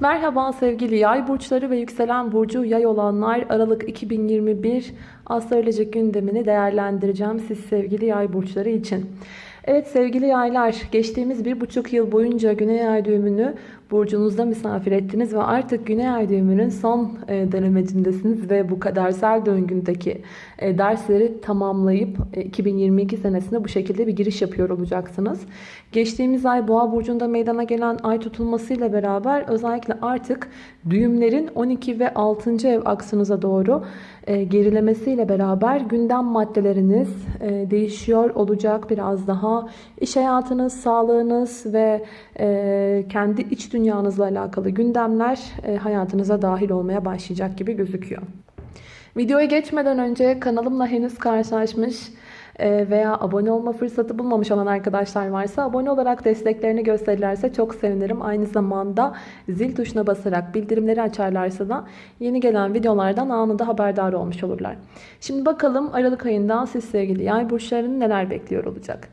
Merhaba sevgili yay burçları ve yükselen burcu yay olanlar Aralık 2021 astrolojik gündemini değerlendireceğim siz sevgili yay burçları için. Evet sevgili yaylar geçtiğimiz bir buçuk yıl boyunca güney ay düğümünü burcunuzda misafir ettiniz ve artık güney ay düğümünün son e, dönemecindesiniz ve bu kadersel döngündeki e, dersleri tamamlayıp 2022 e, senesinde bu şekilde bir giriş yapıyor olacaksınız. Geçtiğimiz ay boğa burcunda meydana gelen ay tutulmasıyla beraber özellikle artık düğümlerin 12 ve 6. ev aksınıza doğru gerilemesiyle beraber gündem maddeleriniz değişiyor olacak biraz daha iş hayatınız, sağlığınız ve kendi iç dünyanızla alakalı gündemler e, hayatınıza dahil olmaya başlayacak gibi gözüküyor. Videoya geçmeden önce kanalımla henüz karşılaşmış e, veya abone olma fırsatı bulmamış olan arkadaşlar varsa abone olarak desteklerini gösterirlerse çok sevinirim. Aynı zamanda zil tuşuna basarak bildirimleri açarlarsa da yeni gelen videolardan anında haberdar olmuş olurlar. Şimdi bakalım Aralık ayında siz sevgili yay burçlarının neler bekliyor olacak.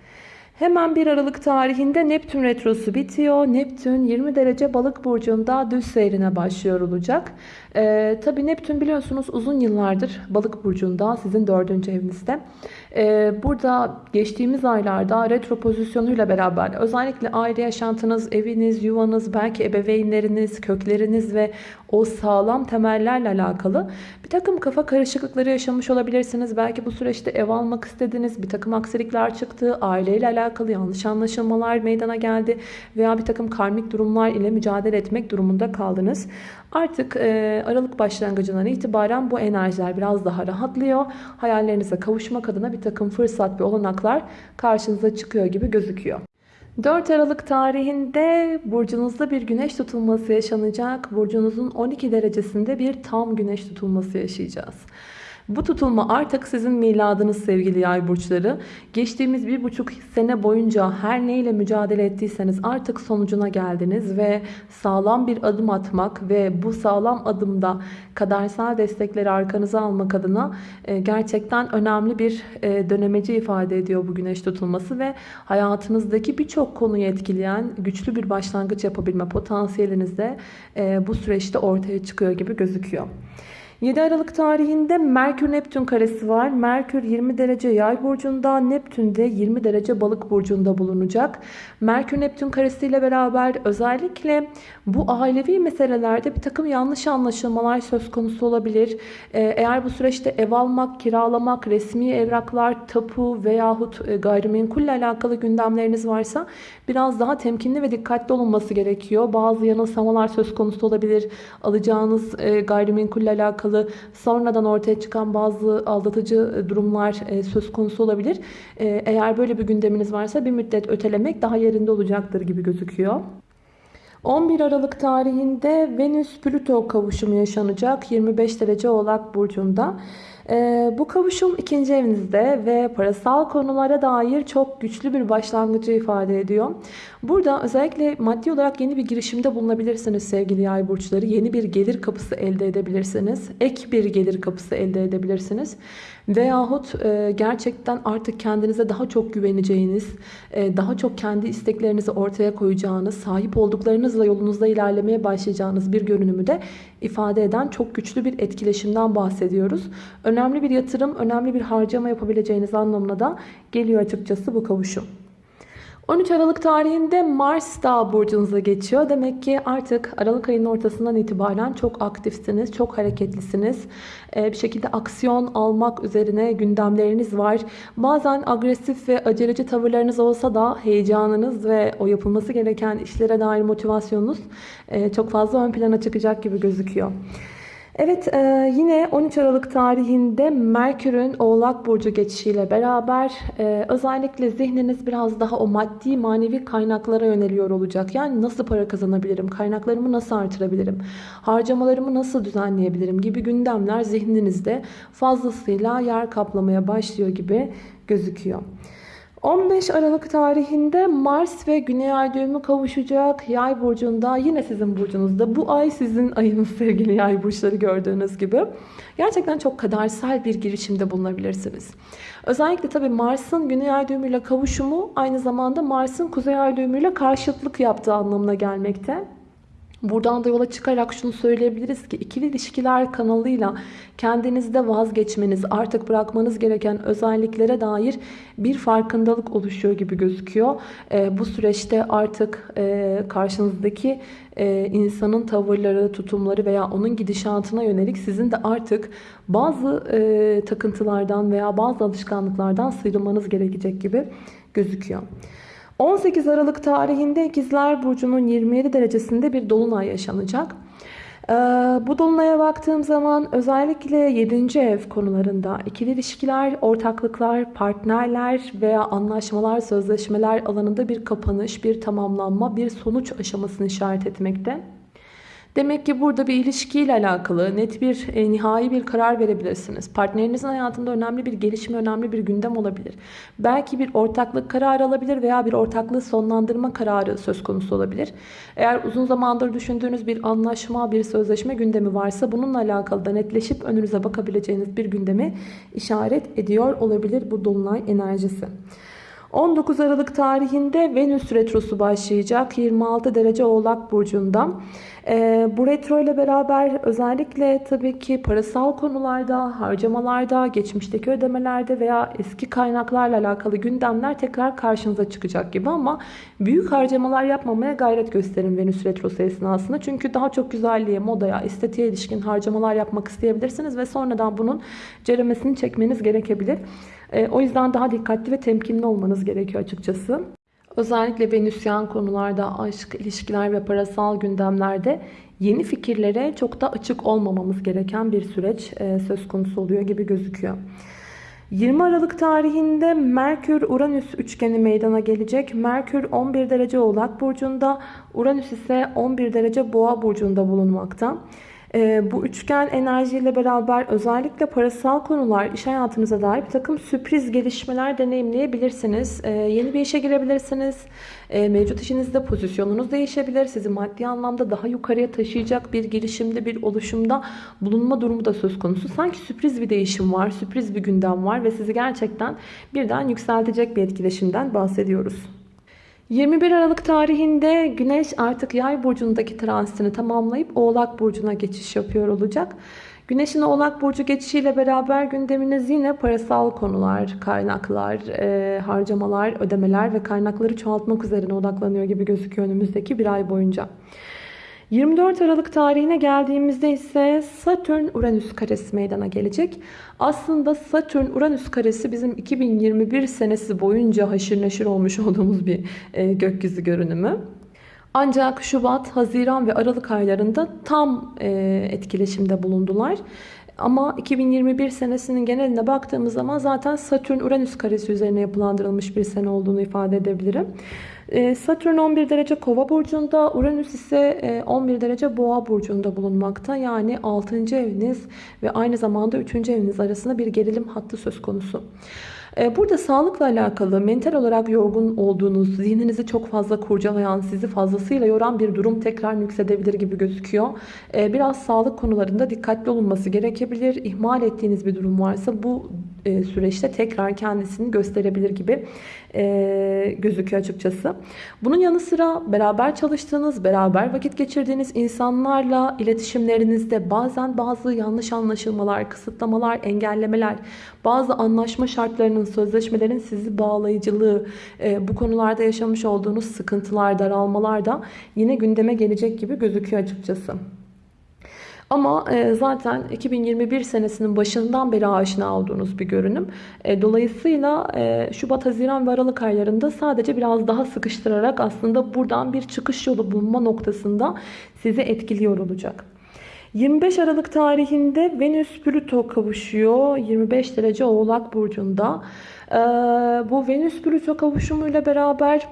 Hemen 1 Aralık tarihinde Neptün retrosu bitiyor. Neptün 20 derece balık burcunda düz seyrine başlıyor olacak. Ee, Tabi Neptün biliyorsunuz uzun yıllardır balık burcunda sizin dördüncü evinizde. Ee, burada geçtiğimiz aylarda retro pozisyonuyla beraber özellikle aile yaşantınız, eviniz, yuvanız, belki ebeveynleriniz, kökleriniz ve o sağlam temellerle alakalı bir takım kafa karışıklıkları yaşamış olabilirsiniz. Belki bu süreçte ev almak istediniz, bir takım aksilikler çıktı, aileyle alakalı yanlış anlaşılmalar meydana geldi veya bir takım karmik durumlar ile mücadele etmek durumunda kaldınız. Artık e, Aralık başlangıcından itibaren bu enerjiler biraz daha rahatlıyor. Hayallerinize kavuşmak adına bir takım fırsat ve olanaklar karşınıza çıkıyor gibi gözüküyor. 4 Aralık tarihinde burcunuzda bir güneş tutulması yaşanacak. Burcunuzun 12 derecesinde bir tam güneş tutulması yaşayacağız. Bu tutulma artık sizin miladınız sevgili yay burçları. Geçtiğimiz bir buçuk sene boyunca her neyle mücadele ettiyseniz artık sonucuna geldiniz ve sağlam bir adım atmak ve bu sağlam adımda kadersel destekleri arkanıza almak adına e, gerçekten önemli bir e, dönemeci ifade ediyor bu güneş tutulması ve hayatınızdaki birçok konuyu etkileyen güçlü bir başlangıç yapabilme potansiyeliniz de e, bu süreçte ortaya çıkıyor gibi gözüküyor. 7 Aralık tarihinde Merkür Neptün karesi var. Merkür 20 derece yay burcunda, Neptün de 20 derece balık burcunda bulunacak. Merkür Neptün karesiyle beraber özellikle bu ailevi meselelerde bir takım yanlış anlaşılmalar söz konusu olabilir. Ee, eğer bu süreçte ev almak, kiralamak, resmi evraklar, tapu veyahut e, gayrimenkulle alakalı gündemleriniz varsa biraz daha temkinli ve dikkatli olunması gerekiyor. Bazı yanılsamalar söz konusu olabilir. Alacağınız e, gayrimenkulle alakalı alakalı sonradan ortaya çıkan bazı aldatıcı e, durumlar e, söz konusu olabilir. E, eğer böyle bir gündeminiz varsa bir müddet ötelemek daha yerinde olacaktır gibi gözüküyor. 11 Aralık tarihinde Venüs-Plüto kavuşumu yaşanacak 25 derece Oğlak Burcu'nda. Ee, bu kavuşum ikinci evinizde ve parasal konulara dair çok güçlü bir başlangıcı ifade ediyor. Burada özellikle maddi olarak yeni bir girişimde bulunabilirsiniz sevgili yay burçları. Yeni bir gelir kapısı elde edebilirsiniz. Ek bir gelir kapısı elde edebilirsiniz. Veyahut e, gerçekten artık kendinize daha çok güveneceğiniz, e, daha çok kendi isteklerinizi ortaya koyacağınız, sahip olduklarınızla yolunuzda ilerlemeye başlayacağınız bir görünümü de ifade eden çok güçlü bir etkileşimden bahsediyoruz. Önemli bir yatırım, önemli bir harcama yapabileceğiniz anlamına da geliyor açıkçası bu kavuşum. 13 Aralık tarihinde Mars da burcunuza geçiyor. Demek ki artık Aralık ayının ortasından itibaren çok aktifsiniz, çok hareketlisiniz. Ee, bir şekilde aksiyon almak üzerine gündemleriniz var. Bazen agresif ve aceleci tavırlarınız olsa da heyecanınız ve o yapılması gereken işlere dair motivasyonunuz e, çok fazla ön plana çıkacak gibi gözüküyor. Evet e, yine 13 Aralık tarihinde Merkür'ün Oğlak Burcu geçişiyle beraber e, özellikle zihniniz biraz daha o maddi manevi kaynaklara yöneliyor olacak. Yani nasıl para kazanabilirim, kaynaklarımı nasıl artırabilirim, harcamalarımı nasıl düzenleyebilirim gibi gündemler zihninizde fazlasıyla yer kaplamaya başlıyor gibi gözüküyor. 15 Aralık tarihinde Mars ve Güney Ay düğümü kavuşacak. Yay burcunda yine sizin burcunuzda. Bu ay sizin ayınız sevgili yay burçları gördüğünüz gibi. Gerçekten çok kadersel bir girişimde bulunabilirsiniz. Özellikle tabi Mars'ın Güney Ay düğümüyle kavuşumu aynı zamanda Mars'ın Kuzey Ay düğümüyle karşıtlık yaptığı anlamına gelmekte. Buradan da yola çıkarak şunu söyleyebiliriz ki ikili ilişkiler kanalıyla kendinizde vazgeçmeniz, artık bırakmanız gereken özelliklere dair bir farkındalık oluşuyor gibi gözüküyor. E, bu süreçte artık e, karşınızdaki e, insanın tavırları, tutumları veya onun gidişatına yönelik sizin de artık bazı e, takıntılardan veya bazı alışkanlıklardan sıyrılmanız gerekecek gibi gözüküyor. 18 Aralık tarihinde İkizler Burcu'nun 27 derecesinde bir dolunay yaşanacak. Ee, bu dolunaya baktığım zaman özellikle 7. ev konularında ikili ilişkiler, ortaklıklar, partnerler veya anlaşmalar, sözleşmeler alanında bir kapanış, bir tamamlanma, bir sonuç aşamasını işaret etmekte. Demek ki burada bir ilişkiyle alakalı net bir e, nihai bir karar verebilirsiniz. Partnerinizin hayatında önemli bir gelişme, önemli bir gündem olabilir. Belki bir ortaklık kararı alabilir veya bir ortaklığı sonlandırma kararı söz konusu olabilir. Eğer uzun zamandır düşündüğünüz bir anlaşma, bir sözleşme gündemi varsa bununla alakalı da netleşip önünüze bakabileceğiniz bir gündemi işaret ediyor olabilir bu dolunay enerjisi. 19 Aralık tarihinde Venüs retrosu başlayacak 26 derece Oğlak Burcu'nda. Ee, bu retro ile beraber özellikle tabii ki parasal konularda, harcamalarda, geçmişteki ödemelerde veya eski kaynaklarla alakalı gündemler tekrar karşınıza çıkacak gibi ama büyük harcamalar yapmamaya gayret gösterin Venüs retrosu esnasında. Çünkü daha çok güzelliğe, modaya, estetiğe ilişkin harcamalar yapmak isteyebilirsiniz ve sonradan bunun ceremesini çekmeniz gerekebilir. Ee, o yüzden daha dikkatli ve temkinli olmanız gerekiyor açıkçası. Özellikle Venüsyen konularda, aşk, ilişkiler ve parasal gündemlerde yeni fikirlere çok da açık olmamamız gereken bir süreç e, söz konusu oluyor gibi gözüküyor. 20 Aralık tarihinde Merkür-Uranüs üçgeni meydana gelecek. Merkür 11 derece Oğlak Burcu'nda, Uranüs ise 11 derece Boğa Burcu'nda bulunmakta. E, bu üçgen enerjiyle beraber özellikle parasal konular, iş hayatınıza dair bir takım sürpriz gelişmeler deneyimleyebilirsiniz. E, yeni bir işe girebilirsiniz. E, mevcut işinizde pozisyonunuz değişebilir. Sizi maddi anlamda daha yukarıya taşıyacak bir girişimde, bir oluşumda bulunma durumu da söz konusu. Sanki sürpriz bir değişim var, sürpriz bir gündem var ve sizi gerçekten birden yükseltecek bir etkileşimden bahsediyoruz. 21 Aralık tarihinde Güneş artık Yay burcundaki transitini tamamlayıp Oğlak burcuna geçiş yapıyor olacak. Güneşin Oğlak burcu geçişiyle beraber gündeminiz yine parasal konular, kaynaklar, e, harcamalar, ödemeler ve kaynakları çoğaltmak üzerine odaklanıyor gibi gözüküyor önümüzdeki bir ay boyunca. 24 Aralık tarihine geldiğimizde ise Satürn-Uranüs karesi meydana gelecek. Aslında Satürn-Uranüs karesi bizim 2021 senesi boyunca haşır neşir olmuş olduğumuz bir e, gökyüzü görünümü. Ancak Şubat, Haziran ve Aralık aylarında tam e, etkileşimde bulundular. Ama 2021 senesinin geneline baktığımız zaman zaten Satürn-Uranüs karesi üzerine yapılandırılmış bir sene olduğunu ifade edebilirim. Ee, Satürn 11 derece kova burcunda, Uranüs ise 11 e, derece boğa burcunda bulunmakta. Yani 6. eviniz ve aynı zamanda 3. eviniz arasında bir gerilim hattı söz konusu. Ee, burada sağlıkla alakalı mental olarak yorgun olduğunuz, zihninizi çok fazla kurcalayan, sizi fazlasıyla yoran bir durum tekrar nüksedebilir gibi gözüküyor. Ee, biraz sağlık konularında dikkatli olunması gerekebilir. İhmal ettiğiniz bir durum varsa bu e, süreçte tekrar kendisini gösterebilir gibi e, gözüküyor açıkçası. Bunun yanı sıra beraber çalıştığınız, beraber vakit geçirdiğiniz insanlarla iletişimlerinizde bazen bazı yanlış anlaşılmalar, kısıtlamalar, engellemeler, bazı anlaşma şartlarının, sözleşmelerin sizi bağlayıcılığı, e, bu konularda yaşamış olduğunuz sıkıntılar, daralmalar da yine gündeme gelecek gibi gözüküyor açıkçası. Ama e, zaten 2021 senesinin başından beri aşina olduğunuz bir görünüm. E, dolayısıyla e, Şubat, Haziran ve Aralık aylarında sadece biraz daha sıkıştırarak aslında buradan bir çıkış yolu bulma noktasında sizi etkiliyor olacak. 25 Aralık tarihinde Venüs Plüto kavuşuyor. 25 derece Oğlak Burcu'nda. Bu Venüs Plüto kavuşumuyla beraber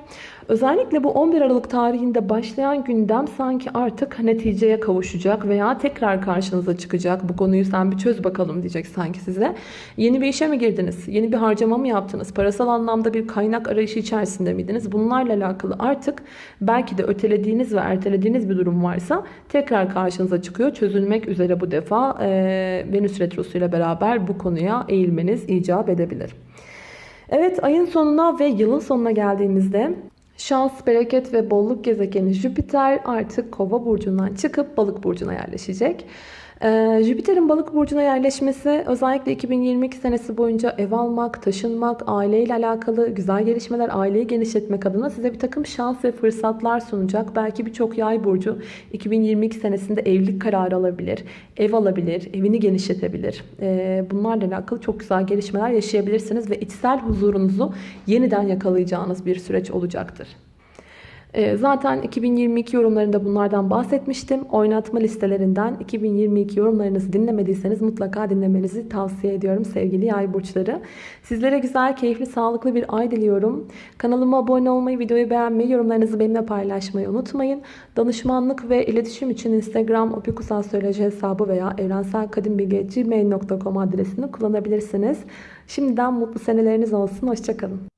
Özellikle bu 11 Aralık tarihinde başlayan gündem sanki artık neticeye kavuşacak veya tekrar karşınıza çıkacak. Bu konuyu sen bir çöz bakalım diyecek sanki size. Yeni bir işe mi girdiniz? Yeni bir harcama mı yaptınız? Parasal anlamda bir kaynak arayışı içerisinde miydiniz? Bunlarla alakalı artık belki de ötelediğiniz ve ertelediğiniz bir durum varsa tekrar karşınıza çıkıyor. Çözülmek üzere bu defa e, Venüs Retrosu ile beraber bu konuya eğilmeniz icap edebilir. Evet ayın sonuna ve yılın sonuna geldiğimizde Şans, bereket ve bolluk gezegeni Jüpiter artık Kova burcundan çıkıp Balık burcuna yerleşecek. Ee, Jüpiter'in balık burcuna yerleşmesi özellikle 2022 senesi boyunca ev almak, taşınmak, aileyle alakalı güzel gelişmeler, aileyi genişletmek adına size bir takım şans ve fırsatlar sunacak. Belki birçok yay burcu 2022 senesinde evlilik kararı alabilir, ev alabilir, evini genişletebilir. Ee, bunlarla alakalı çok güzel gelişmeler yaşayabilirsiniz ve içsel huzurunuzu yeniden yakalayacağınız bir süreç olacaktır. Ee, Zaten 2022 yorumlarında bunlardan bahsetmiştim. Oynatma listelerinden 2022 yorumlarınızı dinlemediyseniz mutlaka dinlemenizi tavsiye ediyorum sevgili yay burçları. Sizlere güzel, keyifli, sağlıklı bir ay diliyorum. Kanalıma abone olmayı, videoyu beğenmeyi, yorumlarınızı benimle paylaşmayı unutmayın. Danışmanlık ve iletişim için Instagram opikusastroloji hesabı veya evrenselkadimbilgi.gmail.com adresini kullanabilirsiniz. Şimdiden mutlu seneleriniz olsun. Hoşçakalın.